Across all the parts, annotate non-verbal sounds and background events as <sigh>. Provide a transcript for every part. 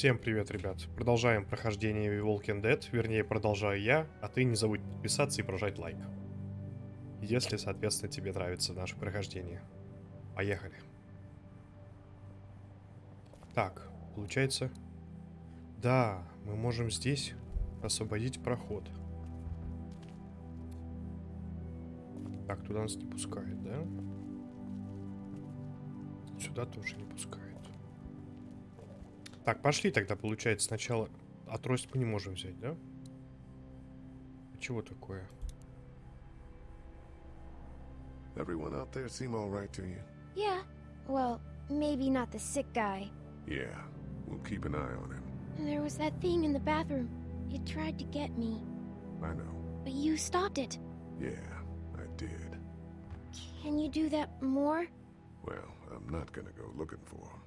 Всем привет, ребят. Продолжаем прохождение Walking Dead. Вернее, продолжаю я, а ты не забудь подписаться и прожать лайк. Если, соответственно, тебе нравится наше прохождение. Поехали. Так, получается... Да, мы можем здесь освободить проход. Так, туда нас не пускает, да? Сюда тоже не пускает. Так, пошли тогда, получается, сначала... А трость мы не можем взять, да? Чего такое? Everyone out there seem all right to you? Yeah. Well, maybe not the sick guy. Yeah, we'll keep an eye on him. There was that thing in the bathroom. It tried to get me. I know. But you stopped it. Yeah, I did. Can you do that more? Well, I'm not gonna go looking for him.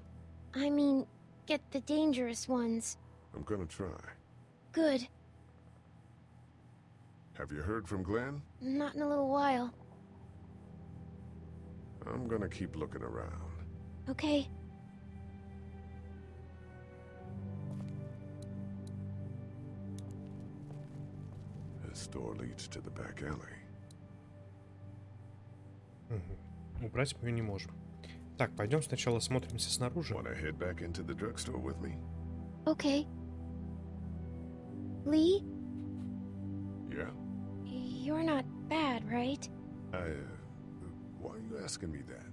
I mean, get the dangerous ones. I'm gonna try. Good. Have you heard from Glenn? Not in a little while. I'm gonna keep looking around. Okay. This door leads to the back alley. Угу. Убрать мы ее не можем. Так, пойдем сначала смотримся снаружи. Wanna head back into the drugstore with me? Okay. Lee, Yeah? you're not bad, right? I, uh, why are you asking me that?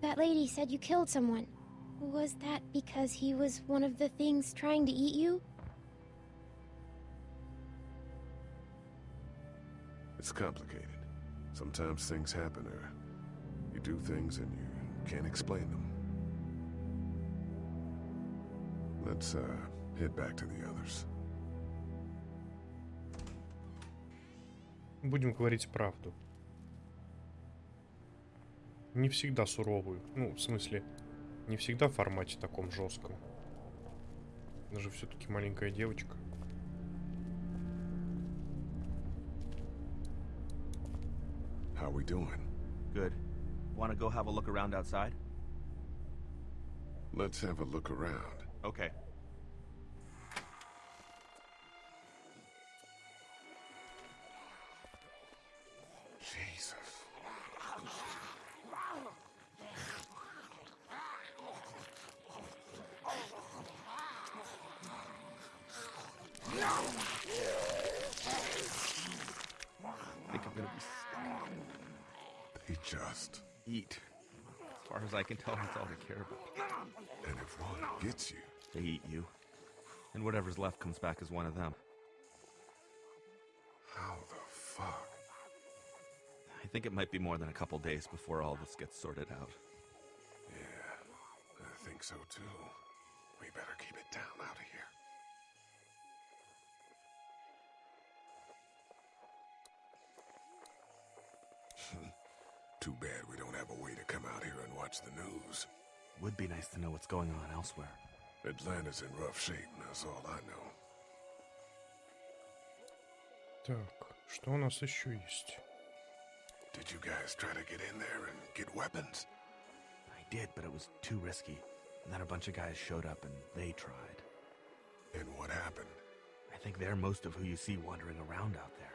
That lady said you killed someone. Was that because he was one of the things trying to eat you? It's complicated. Sometimes things happen or you do things and you can't explain them. Let's, uh, head back to the others. Будем говорить правду. Не всегда суровую. Ну, в смысле, не всегда в формате таком жестком. Даже все-таки маленькая девочка. How we doing? Good. Want to go have a look around outside? Let's have a look around. Okay. Eat. As far as I can tell, that's all they care about. And if one gets you, They eat you. And whatever's left comes back as one of them. how the fuck? I think it might be more than a couple days before all this gets sorted out. Yeah, I think so too. We better keep it down out of here. <laughs> Too bad we watch the news. Would be nice to know what's going on elsewhere. Atlanta's in rough shape, and that's all I know. Так, что у нас еще есть? Did you guys try to get in there and get weapons? I did, but it was too risky. And then a bunch of guys showed up and they tried. And what happened? I think they're most of who you see wandering around out there.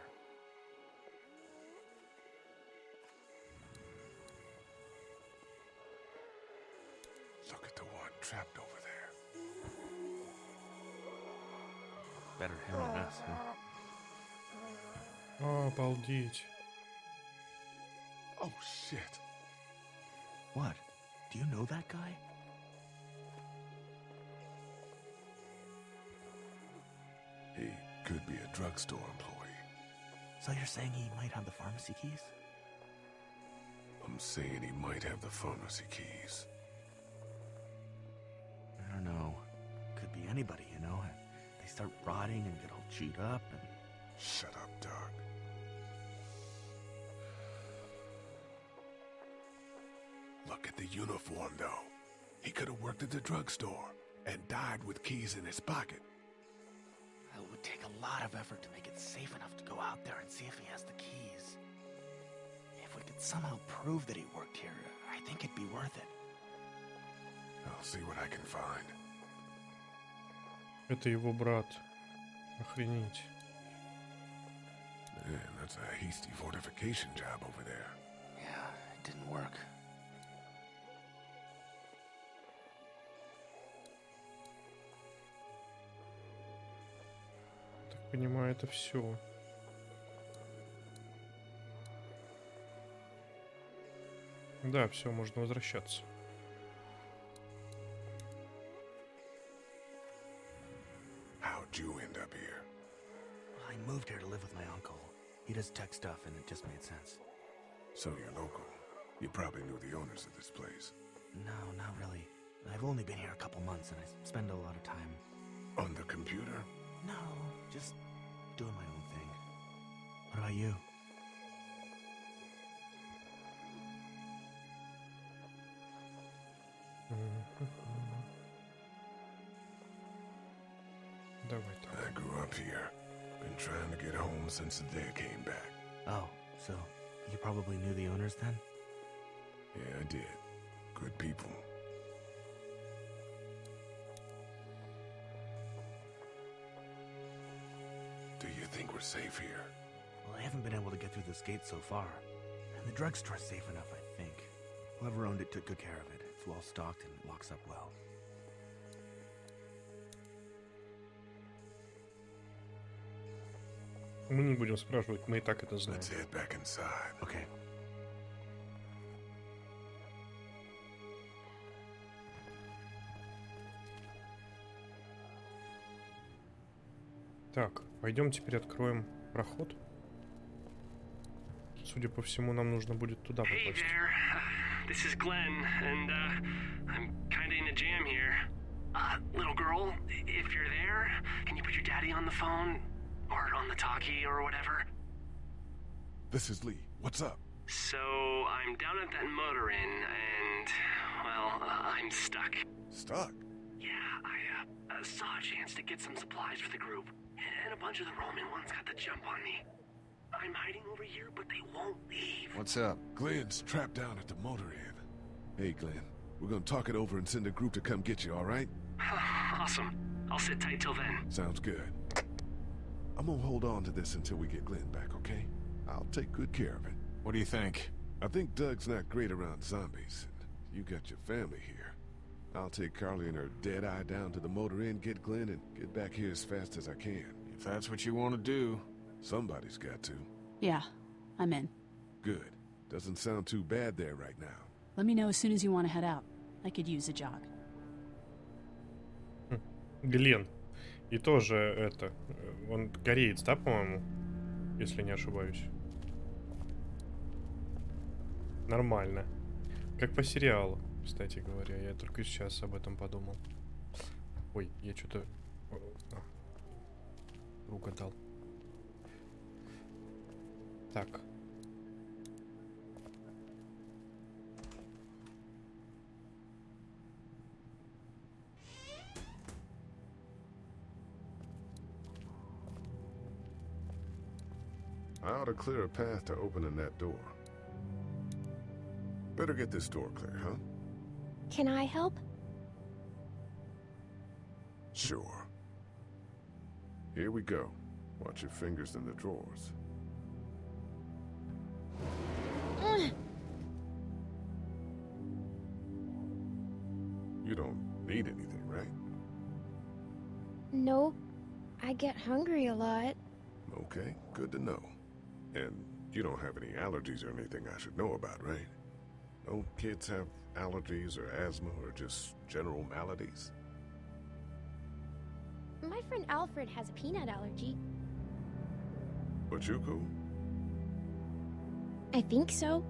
обалдеть. Oh shit. What? Do you know that guy? He could be a drugstore employee. So you're saying he might have the pharmacy keys? I'm saying he might have the pharmacy keys. I don't know. Could be anybody, you know? They start rotting and get all chewed up and... Shut up, Doug. uniform, though. He could have worked at the drugstore and died with keys in his pocket. It would take a lot of effort to make it safe enough to go out there and see if he has the keys. If we could somehow prove that he worked here, I think it'd be worth it. I'll see what I can find. Это его брат. Охренеть. Man, that's a hasty fortification job over there. Yeah, it didn't work. понимаю, это все. Да, все, можно возвращаться. How'd you end up here? I moved here to live with my uncle. He does tech stuff, and it just made sense. So you're local. You probably knew the owners of this place. No, not really. I've only been here a couple months, and I spend a lot of time. On the computer? No, just doing my own thing. What about you? <laughs> I grew up here. Been trying to get home since the day I came back. Oh, so you probably knew the owners then? Yeah, I did. Good people. think we're safe here? Well, I haven't been able to get through this gate so far. And the drugstore's safe enough, I think. Whoever owned it took good care of it. It's well stocked and it locks up well. Мы не будем спрашивать, мы и так это знаем. Let's head back inside. Okay. Так, Пойдем теперь откроем проход. Судя по всему, нам нужно будет туда Hey попасть. there, this is Glenn, and uh, I'm kinda in a jam here. Uh, little girl, if you're there, can you put your daddy on the phone? Or on the talkie or whatever? This is Lee. What's up? So, I'm down at that motor inn, and, well, uh, I'm stuck. Stuck. Yeah, I uh, uh, saw a chance to get some supplies for the group, and a bunch of the Roman ones got the jump on me. I'm hiding over here, but they won't leave. What's up? Glenn's trapped down at the motor inn. Hey, Glenn. We're gonna talk it over and send a group to come get you, all right? <sighs> awesome. I'll sit tight till then. Sounds good. I'm gonna hold on to this until we get Glenn back, okay? I'll take good care of it. What do you think? I think Doug's not great around zombies. You got your family here. I'll take Carley and her dead eye down to the motor inn, get Glenn, and get back here as fast as I can. If that's what you want to do, somebody's got to. Yeah, I'm in. Good. Doesn't sound too bad there right now. Let me know as soon as you want to head out. I could use a jog. Глен. И тоже это... Э, он гореет, да, по-моему? Если не ошибаюсь. Нормально. Как по сериалу. Кстати говоря. Я только сейчас об этом подумал. Ой, я что-то... Угадал. Так. I ought to clear a path to opening that door. Better get this door clear, huh? Can I help? Sure. Here we go. Watch your fingers in the drawers. You don't need anything, right? No, I get hungry a lot. Okay, good to know. And you don't have any allergies or anything I should know about, right? Don't kids have allergies or asthma or just general maladies? My friend Alfred has a peanut allergy. But you cool? I think so.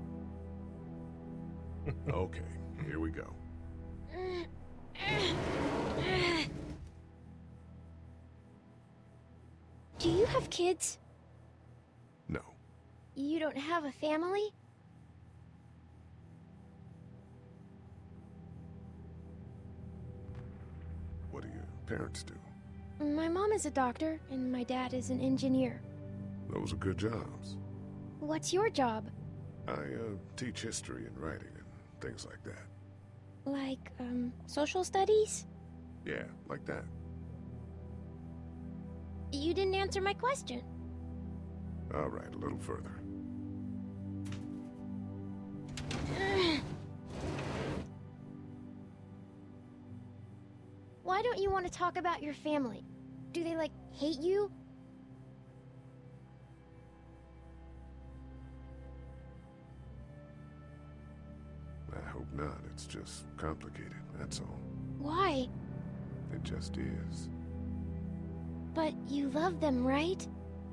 Okay, here we go. Do you have kids? No. You don't have a family? Parents do? My mom is a doctor, and my dad is an engineer. Those are good jobs. What's your job? I uh, teach history and writing and things like that. Like, um, social studies? Yeah, like that. You didn't answer my question. All right, a little further. Why don't you want to talk about your family? Do they, like, hate you? I hope not. It's just complicated, that's all. Why? It just is. But you love them, right?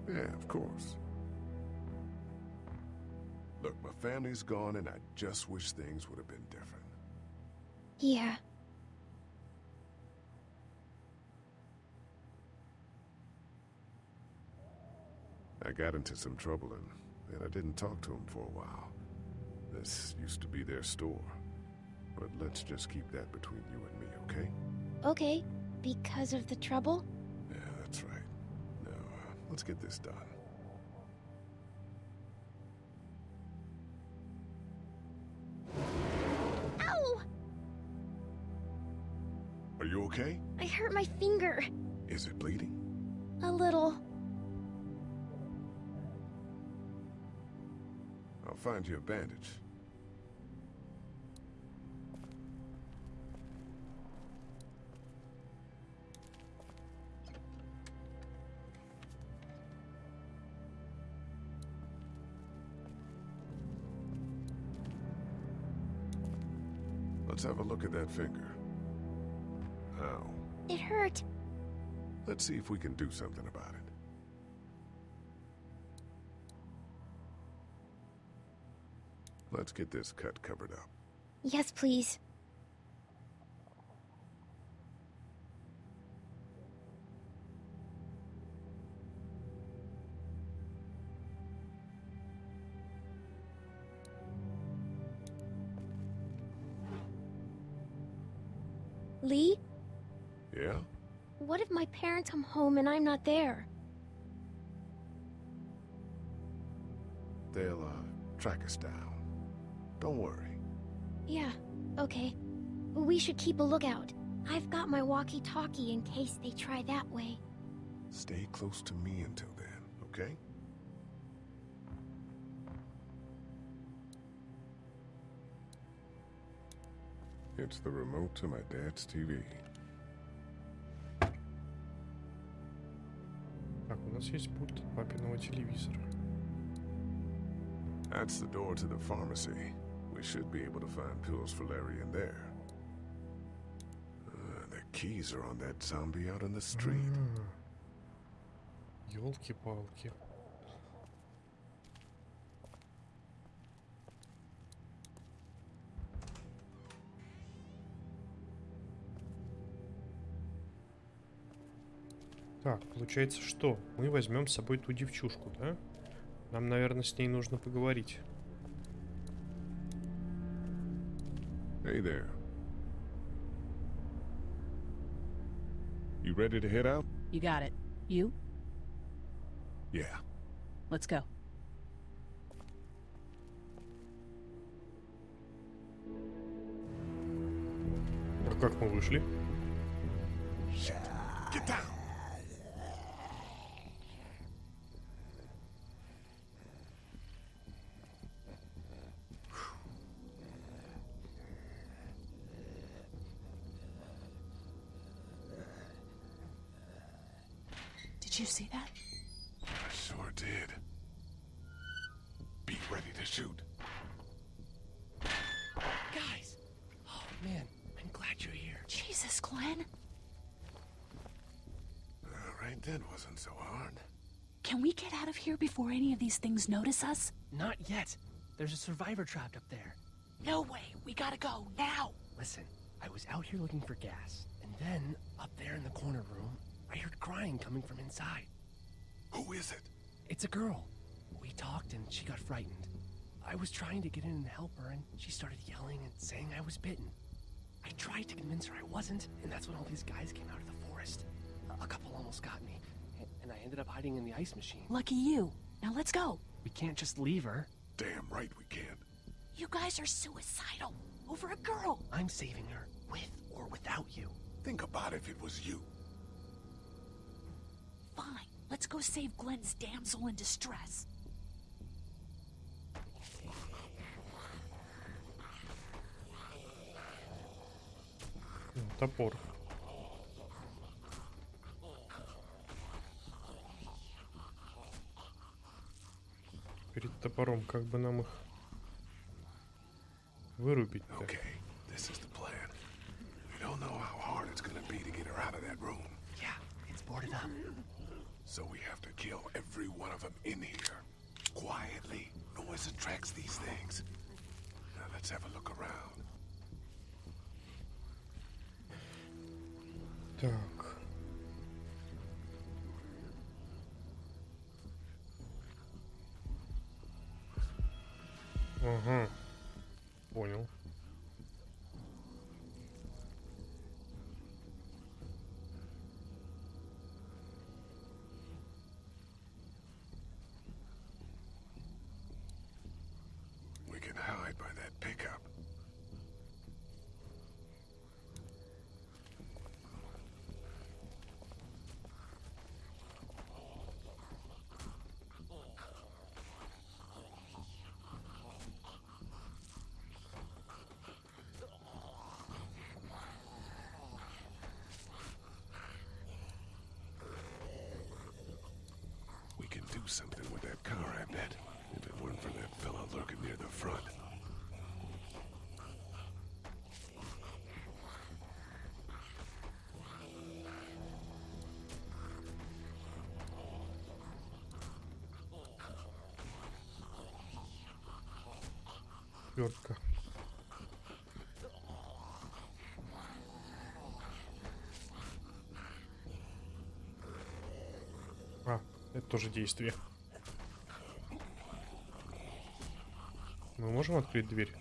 Yeah, of course. Look, my family's gone, and I just wish things would have been different. Yeah. I got into some trouble, and then I didn't talk to him for a while. This used to be their store. But let's just keep that between you and me, okay? Okay. Because of the trouble? Yeah, that's right. Now, uh, let's get this done. Ow! Are you okay? I hurt my finger. Is it bleeding? A little. Find your bandage. Let's have a look at that finger. Ow. It hurt. Let's see if we can do something about it. Let's get this cut covered up. Yes, please. Lee, Yeah? what if my parents come home and I'm not there? They'll, uh, track us down. Don't worry. Yeah, okay. We should keep a lookout. I've got my walkie-talkie in case they try that way. Stay close to me until then, okay? It's the remote to my dad's TV. Так, у нас есть пульт от папиного телевизора. That's the door to the pharmacy. Should be able to find pills for Larry in there. Uh, the keys are on that zombie out on the street. Елки-палки. Так, получается что? Мы возьмем с собой ту девчушку, да? Нам, наверное, с ней нужно поговорить. Hey there. You ready to head out? You got it. You? Yeah. Let's go. А как мы вышли? Get down! Get out of here before any of these things notice us? Not yet. There's a survivor trapped up there. No way. We gotta go now. Listen, I was out here looking for gas, and then, up there in the corner room, I heard crying coming from inside. Who is it? It's a girl. We talked and she got frightened. I was trying to get in and help her, and she started yelling and saying I was bitten. I tried to convince her I wasn't, and that's when all these guys came out of the forest. A- A couple almost got me, a- and I ended up hiding in the ice machine. Lucky you. Now let's go. We can't just leave her. Damn right we can. You guys are suicidal. Over a girl. I'm saving her, with or without you. Think about if it was you. Fine. Let's go save Glenn's damsel in distress. Ну, Топор. Перед топором как бы нам их вырубить-то? Okay, this is the plan. We don't know how hard it's gonna be to get her out of that room. Yeah, it's boarded up. So we have to kill every one of them in here. Quietly. Noise attracts these things. Now let's have a look around. Так. Mm-hmm. something with that car, I bet. If it weren't for that fella lurking near the front. Вертка. А, Это тоже действие. Мы можем открыть дверь?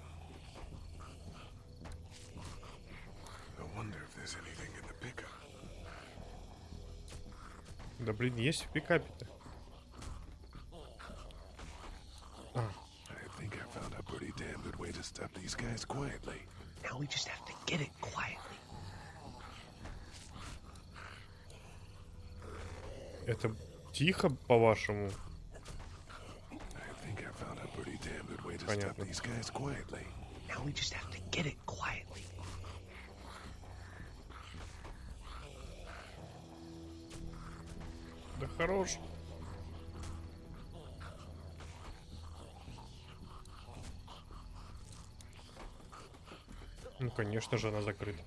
Да блин, есть в пикапе-то. А, I think I found a pretty damn good way to stop these guys quietly. Now we just have to get it quietly. это тихо, по-вашему? I think I found a pretty damn good way to stop Понятно. these guys quietly. Now we just have to get it quietly. Да хорош. Ну, конечно же, она закрыта.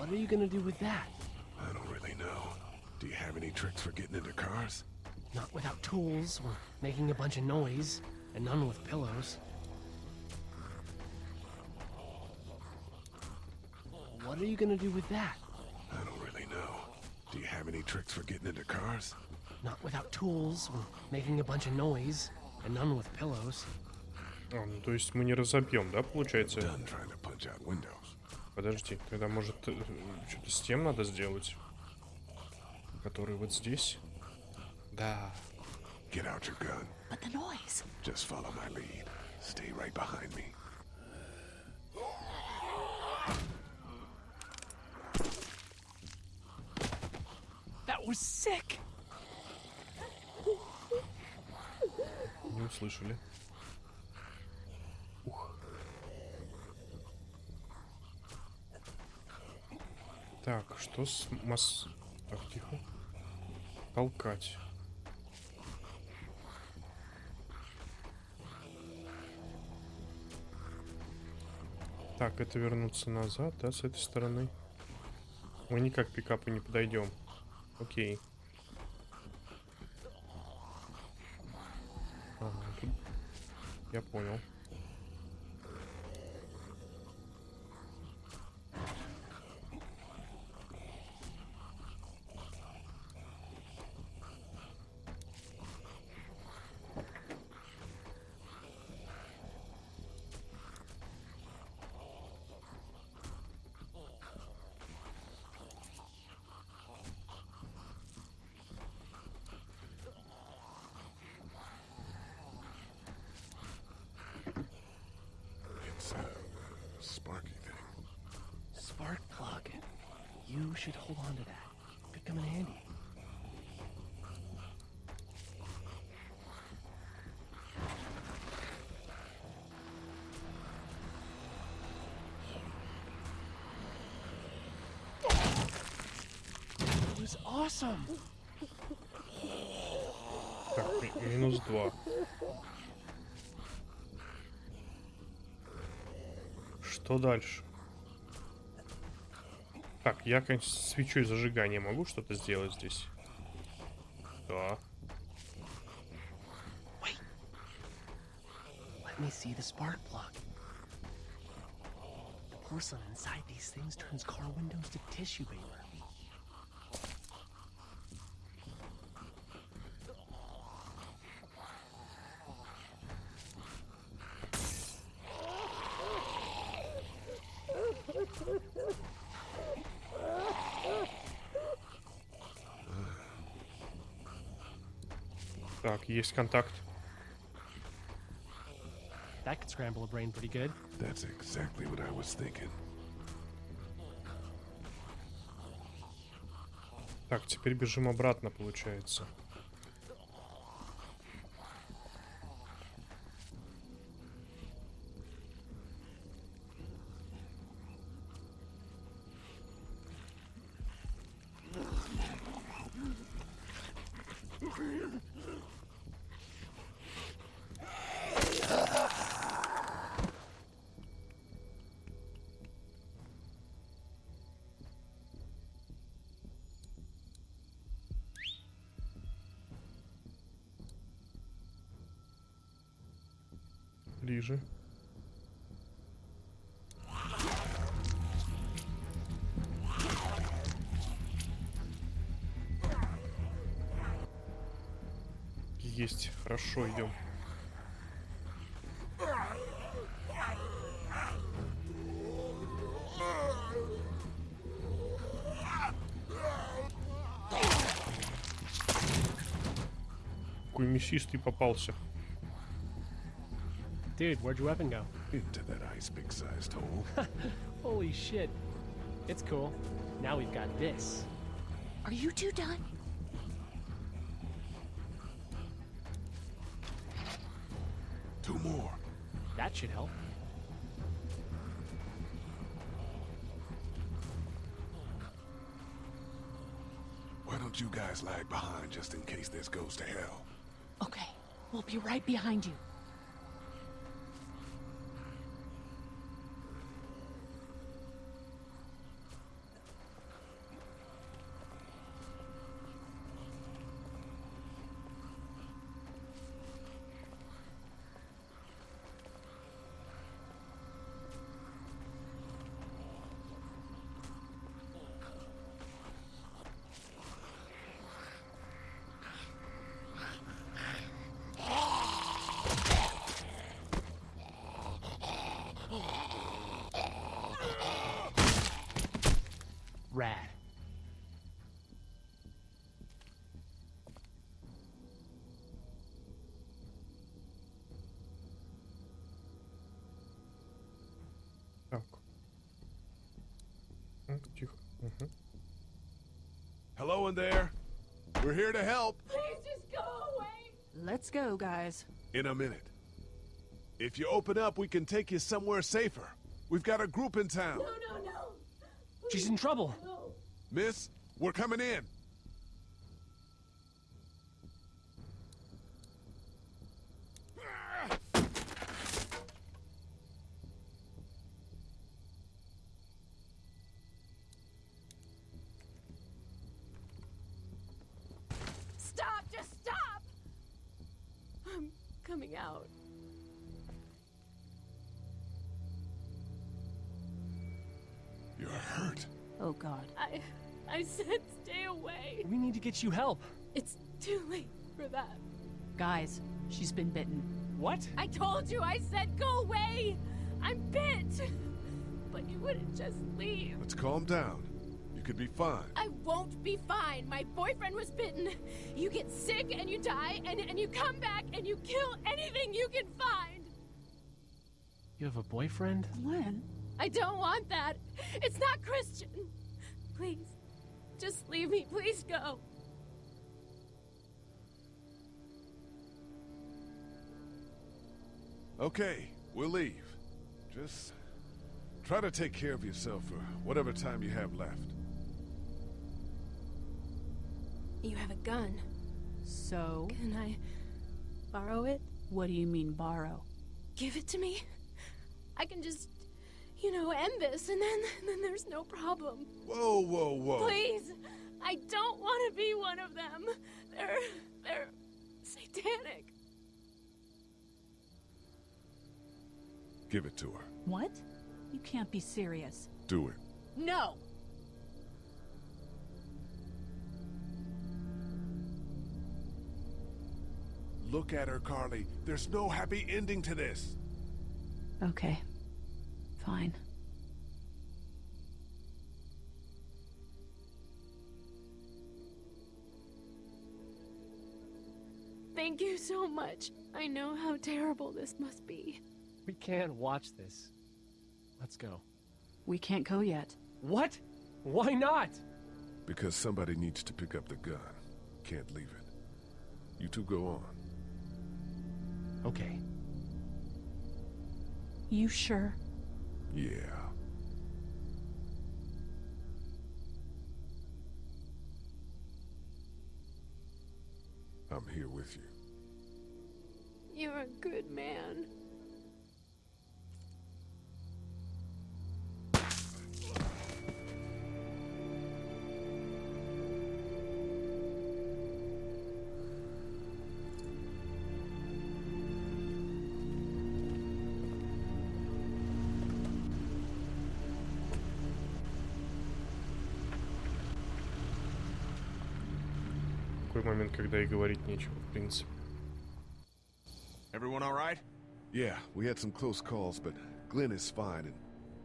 What are you gonna do with that? I don't really know. Do you have any tricks for getting into cars? Not without tools or making a bunch of noise, and none with pillows. What are you gonna do with that? I don't really know. Do you have any tricks for getting into cars? Not without tools or making a bunch of noise, and none with pillows. А, ну, то есть мы не разобьем, да, получается? Done trying to punch out windows. Подожди, тогда может что-то с тем надо сделать? Который вот здесь? Да. Get out your gun. But the noise. Just follow my lead. Stay right behind me. That was sick. Не услышали. Так, что с масс... Так, тихо. Толкать. Так, это вернуться назад, да, с этой стороны. Мы никак к пикапу не подойдем. Окей. Ага, тут... Я понял. It's a sparky thing. Spark plug. You should hold on to that. Could come in handy. Was awesome. Так, ми- минус два. Что дальше? Так, я, свечой зажигания могу что-то сделать здесь? Да. Me see the spark plug. The porcelain inside these things turns car windows to tissue paper. Так, есть контакт. That could scramble a brain pretty good. That's exactly what I was thinking. Так, теперь бежим обратно, получается. Ближе. Есть, хорошо, идем. Какой попался. Dude, where'd your weapon go? Into that ice big sized hole. <laughs> Holy shit. It's cool. Now we've got this. Are you two done? Two more. That should help. Why don't you guys lag behind just in case this goes to hell? Okay, we'll be right behind you. Тихо. Мгм. Hello in there. We're here to help. Let's go, guys. In a minute. If you open up, we can take you somewhere safer. We've got a group in town. She's in trouble. Miss, we're coming in. Coming out. You're hurt. Oh god. I I said stay away. We need to get you help. It's too late for that. Guys, she's been bitten. What? I told you I said go away. I'm bit. But you wouldn't just leave. Let's calm down. You could be fine. I won't be fine. My boyfriend was bitten. You get sick and you die, and, and you come back and you kill anything you can find. You have a boyfriend? Glenn? I don't want that. It's not Christian. Please, just leave me. Please go. Okay, we'll leave. Just try to take care of yourself for whatever time you have left. You have a gun. So, Can I borrow it? what do you mean borrow? Give it to me. I can just, you know, end this, and then <laughs> then there's no problem. Whoa, whoa, whoa. Please, I don't want to be one of them. They're they're satanic. Give it to her. What? You can't be serious. Do it. No. Look at her, Carley. There's no happy ending to this. Okay. Fine. Thank you so much. I know how terrible this must be. We can't watch this. Let's go. We can't go yet. What? Why not? Because somebody needs to pick up the gun. Can't leave it. You two go on. Okay. You sure? Yeah. I'm here with you. You're a good man. Такой момент, когда и говорить нечего, в принципе. Everyone all right? Yeah, we had some close calls, but Glenn is fine and,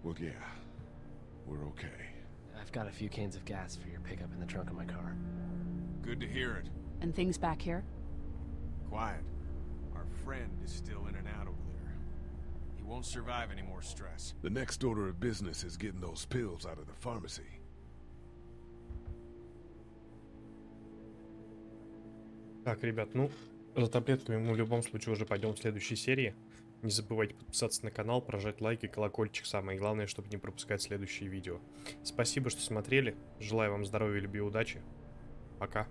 well, yeah, we're okay. I've got a few cans of gas for your pickup in the trunk of my car. Good to hear it. And things back here? Quiet. Our friend is still in and out over there. He won't survive any more stress. The next order of business is getting those pills out of the pharmacy. Так, ребят, ну, за таблетками мы в любом случае уже пойдем в следующей серии. Не забывайте подписаться на канал, прожать лайк и колокольчик. Самое главное, чтобы не пропускать следующие видео. Спасибо, что смотрели. Желаю вам здоровья, любви и удачи. Пока.